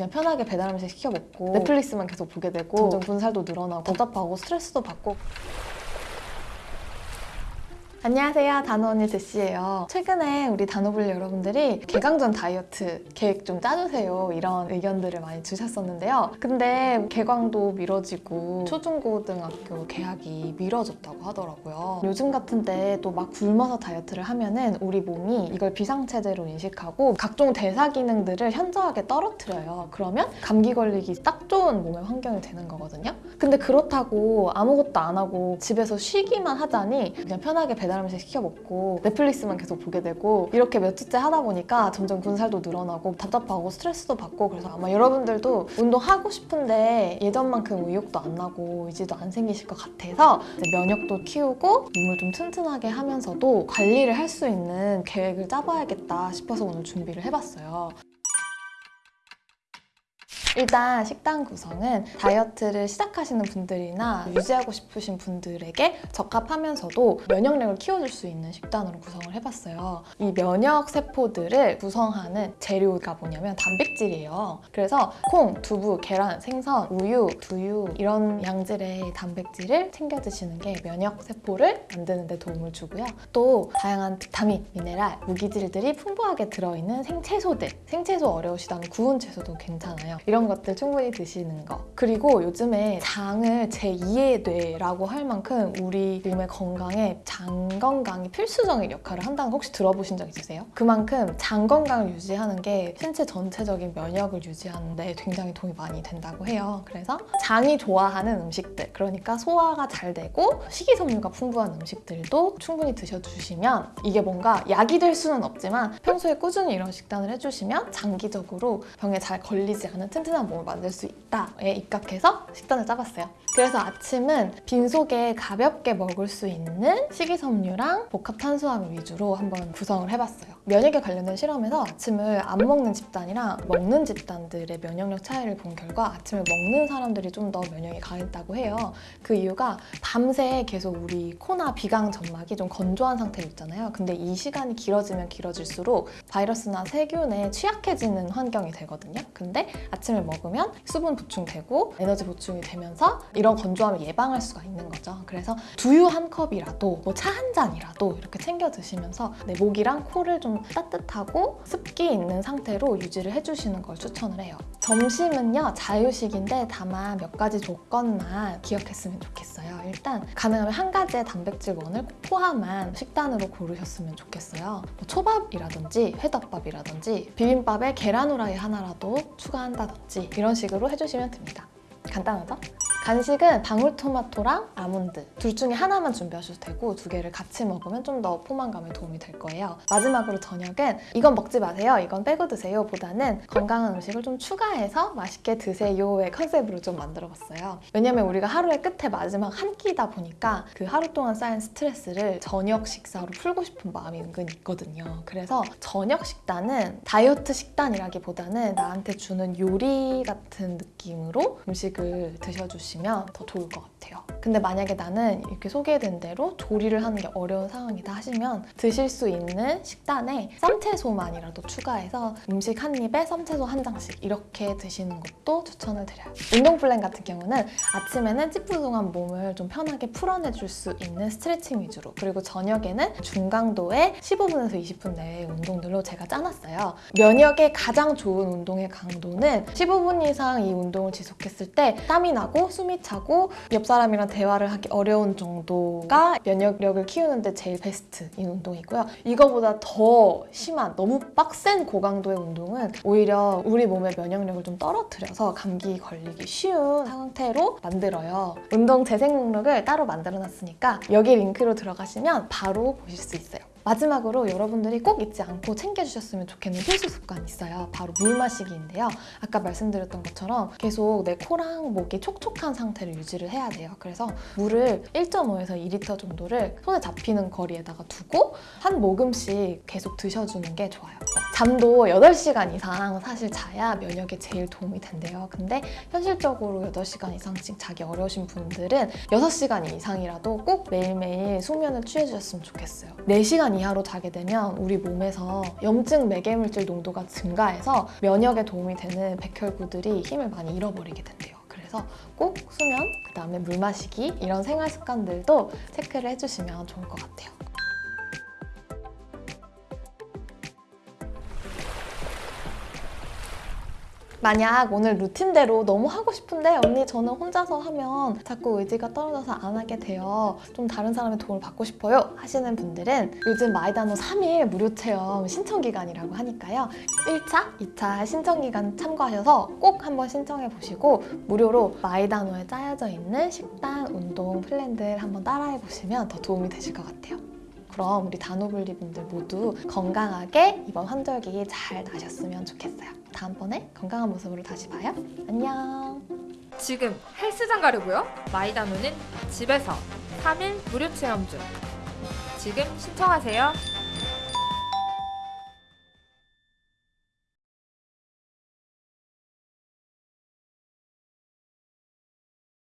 그냥 편하게 배달 음식 시켜 먹고 넷플릭스만 계속 보게 되고 점점 군살도 늘어나고 답답하고 스트레스도 받고 안녕하세요. 단호 언니 제시예요. 최근에 우리 단호블 여러분들이 개강전 다이어트 계획 좀 짜주세요. 이런 의견들을 많이 주셨었는데요. 근데 개강도 미뤄지고 초중고등학교 개학이 미뤄졌다고 하더라고요. 요즘 같은 때또막 굶어서 다이어트를 하면은 우리 몸이 이걸 비상체제로 인식하고 각종 대사 기능들을 현저하게 떨어뜨려요. 그러면 감기 걸리기 딱 좋은 몸의 환경이 되는 거거든요. 근데 그렇다고 아무것도 안 하고 집에서 쉬기만 하자니 그냥 편하게 배달 음식 시켜 먹고 넷플릭스만 계속 보게 되고 이렇게 몇 주째 하다 보니까 점점 군살도 늘어나고 답답하고 스트레스도 받고 그래서 아마 여러분들도 운동하고 싶은데 예전만큼 의욕도 안 나고 의지도 안 생기실 것 같아서 면역도 키우고 몸을 좀 튼튼하게 하면서도 관리를 할 수 있는 계획을 짜봐야겠다 싶어서 오늘 준비를 해봤어요. 일단 식단 구성은 다이어트를 시작하시는 분들이나 유지하고 싶으신 분들에게 적합하면서도 면역력을 키워줄 수 있는 식단으로 구성을 해봤어요. 이 면역 세포들을 구성하는 재료가 뭐냐면 단백질이에요. 그래서 콩, 두부, 계란, 생선, 우유, 두유 이런 양질의 단백질을 챙겨 드시는 게 면역 세포를 만드는 데 도움을 주고요. 또 다양한 비타민, 미네랄, 무기질들이 풍부하게 들어있는 생채소들 생채소 어려우시다면 구운 채소도 괜찮아요. 이런 것들 충분히 드시는 거. 그리고 요즘에 장을 제2의 뇌라고 할 만큼 우리 몸의 건강에 장 건강이 필수적인 역할을 한다는 거 혹시 들어보신 적 있으세요? 그만큼 장 건강을 유지하는 게 신체 전체적인 면역을 유지하는 데 굉장히 도움이 많이 된다고 해요. 그래서 장이 좋아하는 음식들, 그러니까 소화가 잘 되고 식이섬유가 풍부한 음식들도 충분히 드셔주시면 이게 뭔가 약이 될 수는 없지만 평소에 꾸준히 이런 식단을 해주시면 장기적으로 병에 잘 걸리지 않은 튼튼 한 몸을 만들 수 있다에 입각해서 식단을 짜봤어요. 그래서 아침은 빈속에 가볍게 먹을 수 있는 식이섬유랑 복합 탄수화물 위주로 한번 구성을 해봤어요. 면역에 관련된 실험에서 아침을 안 먹는 집단이랑 먹는 집단들의 면역력 차이를 본 결과 아침을 먹는 사람들이 좀 더 면역이 강했다고 해요. 그 이유가 밤새 계속 우리 코나 비강 점막이 좀 건조한 상태로 있잖아요. 근데 이 시간이 길어지면 길어질수록 바이러스나 세균에 취약해지는 환경이 되거든요. 근데 아침을 먹으면 수분 보충되고 에너지 보충이 되면서 이런 건조함을 예방할 수가 있는 거죠. 그래서 두유 한 컵이라도 뭐 차 한 잔이라도 이렇게 챙겨 드시면서 내 목이랑 코를 좀 따뜻하고 습기 있는 상태로 유지를 해주시는 걸 추천을 해요. 점심은요 자유식인데 다만 몇 가지 조건만 기억했으면 좋겠어요. 일단 가능하면 한 가지의 단백질원을 꼭 포함한 식단으로 고르셨으면 좋겠어요. 뭐 초밥이라든지 회덮밥이라든지 비빔밥에 계란 후라이 하나라도 추가한다든지 이런 식으로 해주시면 됩니다. 간단하죠? 간식은 방울토마토랑 아몬드 둘 중에 하나만 준비하셔도 되고 두 개를 같이 먹으면 좀 더 포만감에 도움이 될 거예요. 마지막으로 저녁은 이건 먹지 마세요, 이건 빼고 드세요 보다는 건강한 음식을 좀 추가해서 맛있게 드세요의 컨셉으로 좀 만들어봤어요. 왜냐면 우리가 하루의 끝에 마지막 한 끼다 보니까 그 하루 동안 쌓인 스트레스를 저녁 식사로 풀고 싶은 마음이 은근히 있거든요. 그래서 저녁 식단은 다이어트 식단이라기보다는 나한테 주는 요리 같은 느낌으로 음식을 드셔주시면 더 좋을 것 같아요. 근데 만약에 나는 이렇게 소개된 대로 조리를 하는 게 어려운 상황이다 하시면 드실 수 있는 식단에 쌈채소만이라도 추가해서 음식 한 입에 쌈채소 한 장씩 이렇게 드시는 것도 추천을 드려요. 운동 플랜 같은 경우는 아침에는 찌뿌둥한 몸을 좀 편하게 풀어내줄 수 있는 스트레칭 위주로 그리고 저녁에는 중강도의 15분에서 20분 내의 운동들로 제가 짜놨어요. 면역에 가장 좋은 운동의 강도는 15분 이상 이 운동을 지속했을 때 땀이 나고 숨이 차고 옆 사람이랑 대화를 하기 어려운 정도가 면역력을 키우는데 제일 베스트인 운동이고요. 이거보다 더 심한 너무 빡센 고강도의 운동은 오히려 우리 몸의 면역력을 좀 떨어뜨려서 감기 걸리기 쉬운 상태로 만들어요. 운동 재생 목록을 따로 만들어놨으니까 여기 링크로 들어가시면 바로 보실 수 있어요. 마지막으로 여러분들이 꼭 잊지 않고 챙겨주셨으면 좋겠는 필수 습관이 있어요. 바로 물 마시기인데요. 아까 말씀드렸던 것처럼 계속 내 코랑 목이 촉촉한 상태를 유지를 해야 돼요. 그래서 물을 1.5에서 2리터 정도를 손에 잡히는 거리에다가 두고 한 모금씩 계속 드셔주는 게 좋아요. 잠도 8시간 이상 사실 자야 면역에 제일 도움이 된대요. 근데 현실적으로 8시간 이상씩 자기 어려우신 분들은 6시간 이상이라도 꼭 매일매일 숙면을 취해주셨으면 좋겠어요. 4시간 시간 이하로 자게 되면 우리 몸에서 염증 매개물질 농도가 증가해서 면역에 도움이 되는 백혈구들이 힘을 많이 잃어버리게 된대요. 그래서 꼭 수면, 그 다음에 물 마시기 이런 생활 습관들도 체크를 해주시면 좋을 것 같아요. 만약 오늘 루틴대로 너무 하고 싶은데 언니 저는 혼자서 하면 자꾸 의지가 떨어져서 안 하게 돼요. 좀 다른 사람의 도움을 받고 싶어요 하시는 분들은 요즘 마이다노 3일 무료 체험 신청 기간이라고 하니까요. 1차, 2차 신청 기간 참고하셔서 꼭 한번 신청해 보시고 무료로 마이다노에 짜여져 있는 식단, 운동 플랜들 한번 따라해 보시면 더 도움이 되실 것 같아요. 그럼 우리 다노블리 분들 모두 건강하게 이번 환절기 잘 나셨으면 좋겠어요. 다음번에 건강한 모습으로 다시 봐요. 안녕. 지금 헬스장 가려고요? 마이다노는 집에서 3일 무료 체험 중. 지금 신청하세요.